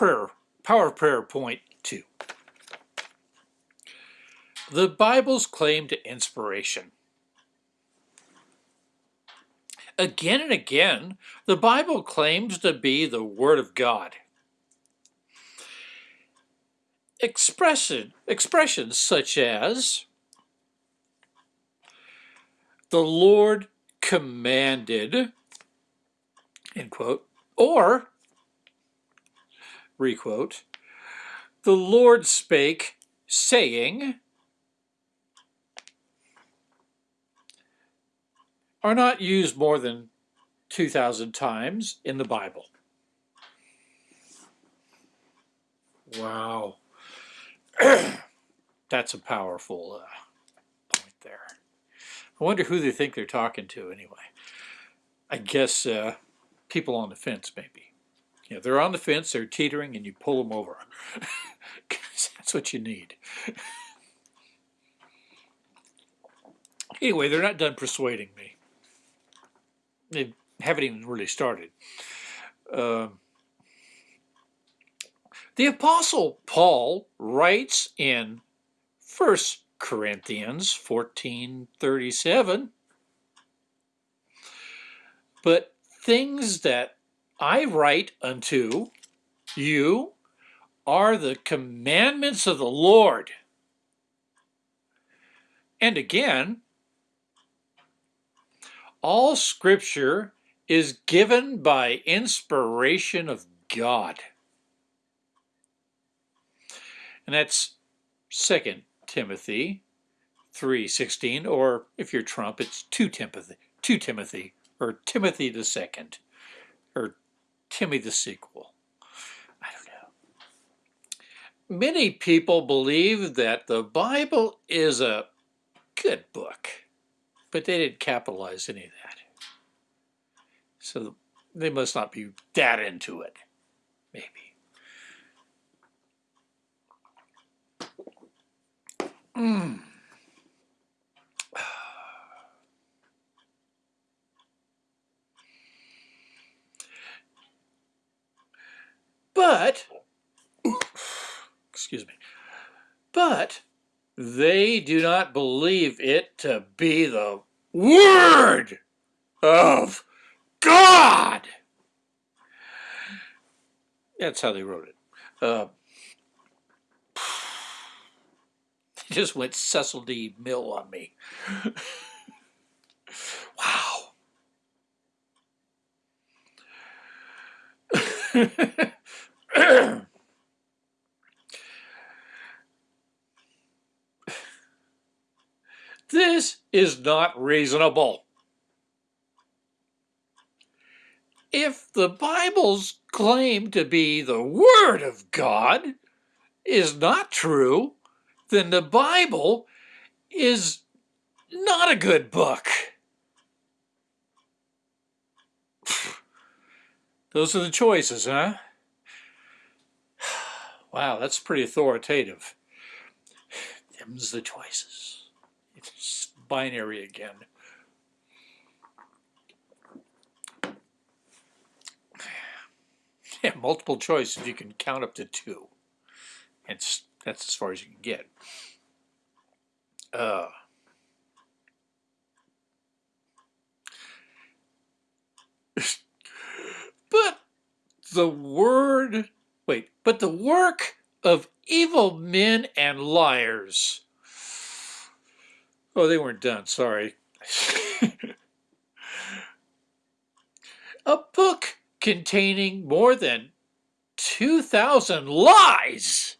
prayer, power of prayer point two. The Bible's claim to inspiration. Again and again, the Bible claims to be the Word of God. Expression, expressions such as the Lord commanded, end quote, or, requote, the Lord spake, saying, are not used more than 2,000 times in the Bible. Wow. That's a powerful uh, point there. I wonder who they think they're talking to anyway. I guess uh, people on the fence, maybe. You know, they're on the fence, they're teetering, and you pull them over. that's what you need. anyway, they're not done persuading me they haven't even really started. Uh, the Apostle Paul writes in 1 Corinthians 14.37, But things that I write unto you are the commandments of the Lord. And again, all scripture is given by inspiration of God. And that's 2 Timothy 3.16, or if you're Trump, it's 2 Timothy, 2 Timothy, or Timothy the second, Timmy the sequel. I don't know. Many people believe that the Bible is a good book but they didn't capitalize any of that. So they must not be that into it, maybe. Mm. But, excuse me, but they do not believe it to be the Word of God. That's how they wrote it. Uh, they just went Cecil DeMille on me. wow. This is not reasonable. If the Bible's claim to be the Word of God is not true, then the Bible is not a good book. Those are the choices, huh? Wow, that's pretty authoritative. Them's the choices It's binary again. Yeah, multiple choice if you can count up to two. It's, that's as far as you can get. Uh, but the word, wait, but the work of evil men and liars Oh, they weren't done, sorry. a book containing more than 2,000 lies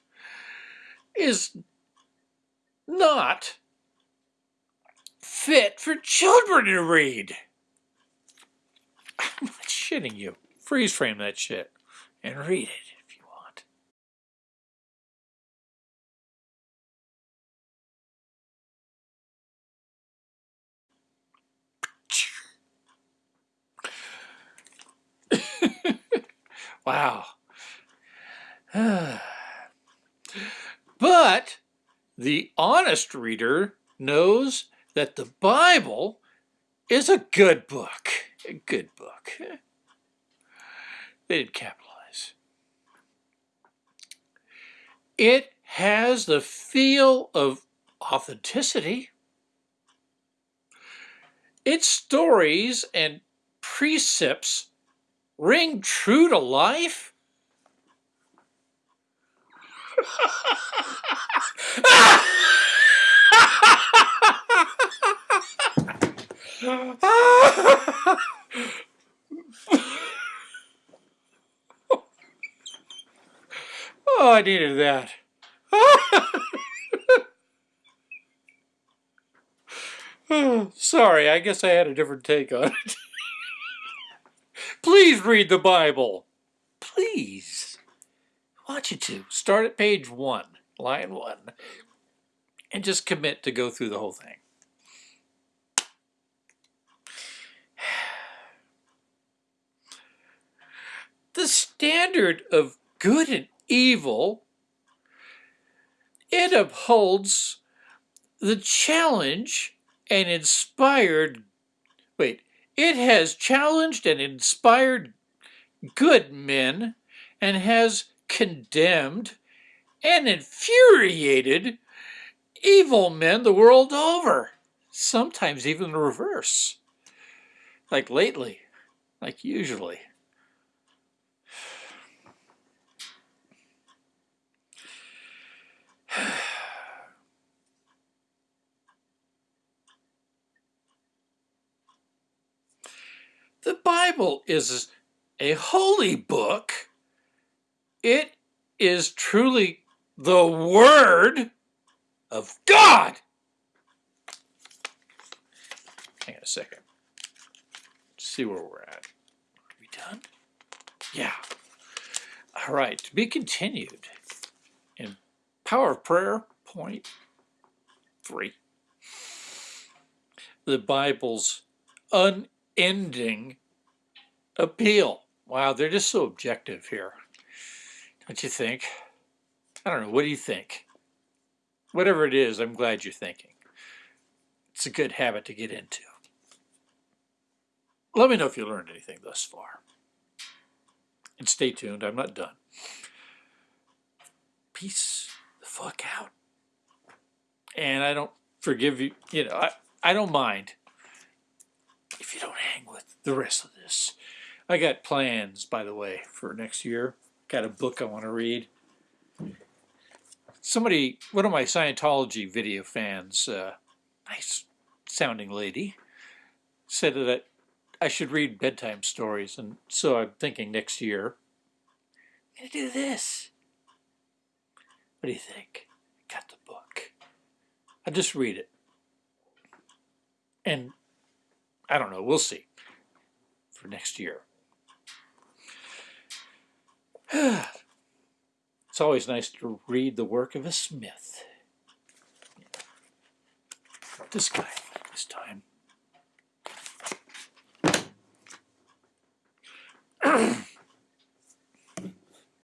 is not fit for children to read. I'm not shitting you. Freeze frame that shit and read it. Wow. but the honest reader knows that the Bible is a good book. A good book. They didn't capitalize. It has the feel of authenticity. Its stories and precepts ring true to life. Oh, I needed that. Sorry, I guess I had a different take on it. Please read the Bible. Please. I want you to. Start at page one, line one, and just commit to go through the whole thing. The standard of good and evil, it upholds the challenge and inspired, wait, it has challenged and inspired good men and has condemned and infuriated evil men the world over, sometimes even the reverse, like lately, like usually. The Bible is a holy book. It is truly the Word of God. Hang on a second. Let's see where we're at. Are we done? Yeah. All right. To be continued in Power of Prayer, point three. The Bible's unending appeal. Wow, they're just so objective here. Don't you think? I don't know. What do you think? Whatever it is, I'm glad you're thinking. It's a good habit to get into. Let me know if you learned anything thus far. And stay tuned. I'm not done. Peace the fuck out. And I don't forgive you. You know, I, I don't mind you don't hang with the rest of this. I got plans, by the way, for next year. Got a book I want to read. Somebody, one of my Scientology video fans, uh, nice sounding lady, said that I should read bedtime stories, and so I'm thinking next year, I'm going to do this. What do you think? Got the book. I'll just read it. And I don't know. We'll see for next year. it's always nice to read the work of a Smith. This guy, this time.